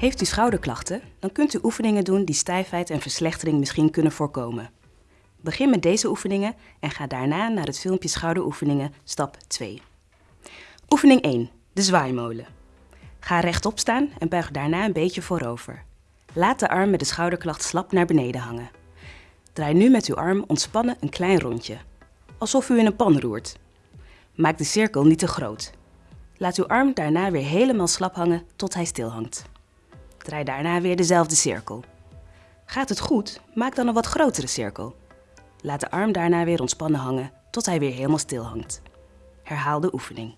Heeft u schouderklachten, dan kunt u oefeningen doen die stijfheid en verslechtering misschien kunnen voorkomen. Begin met deze oefeningen en ga daarna naar het filmpje schouderoefeningen stap 2. Oefening 1. De zwaaimolen. Ga rechtop staan en buig daarna een beetje voorover. Laat de arm met de schouderklacht slap naar beneden hangen. Draai nu met uw arm ontspannen een klein rondje, alsof u in een pan roert. Maak de cirkel niet te groot. Laat uw arm daarna weer helemaal slap hangen tot hij stil hangt. Draai daarna weer dezelfde cirkel. Gaat het goed, maak dan een wat grotere cirkel. Laat de arm daarna weer ontspannen hangen tot hij weer helemaal stil hangt. Herhaal de oefening.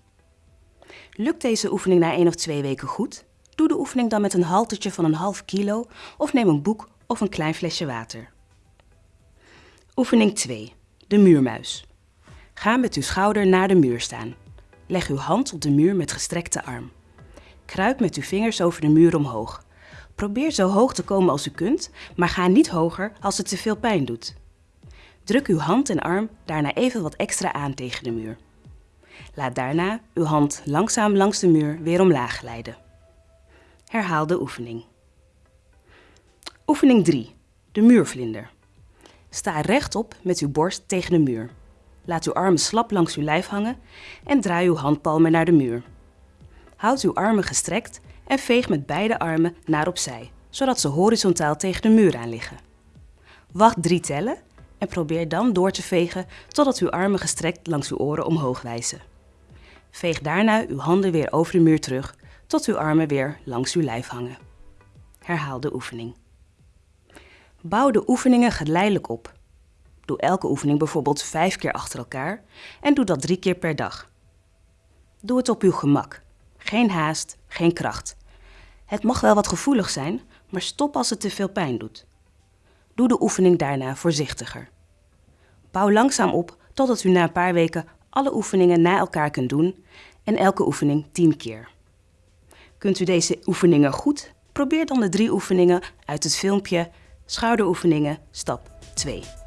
Lukt deze oefening na één of twee weken goed? Doe de oefening dan met een haltertje van een half kilo of neem een boek of een klein flesje water. Oefening 2. De muurmuis. Ga met uw schouder naar de muur staan. Leg uw hand op de muur met gestrekte arm. Kruip met uw vingers over de muur omhoog. Probeer zo hoog te komen als u kunt, maar ga niet hoger als het te veel pijn doet. Druk uw hand en arm daarna even wat extra aan tegen de muur. Laat daarna uw hand langzaam langs de muur weer omlaag glijden. Herhaal de oefening. Oefening 3. De muurvlinder. Sta rechtop met uw borst tegen de muur. Laat uw armen slap langs uw lijf hangen en draai uw handpalmen naar de muur. Houd uw armen gestrekt en veeg met beide armen naar opzij, zodat ze horizontaal tegen de muur aan liggen. Wacht drie tellen en probeer dan door te vegen totdat uw armen gestrekt langs uw oren omhoog wijzen. Veeg daarna uw handen weer over de muur terug tot uw armen weer langs uw lijf hangen. Herhaal de oefening. Bouw de oefeningen geleidelijk op. Doe elke oefening bijvoorbeeld vijf keer achter elkaar en doe dat drie keer per dag. Doe het op uw gemak. Geen haast, geen kracht. Het mag wel wat gevoelig zijn, maar stop als het te veel pijn doet. Doe de oefening daarna voorzichtiger. Bouw langzaam op totdat u na een paar weken alle oefeningen na elkaar kunt doen en elke oefening 10 keer. Kunt u deze oefeningen goed? Probeer dan de drie oefeningen uit het filmpje Schouderoefeningen stap 2.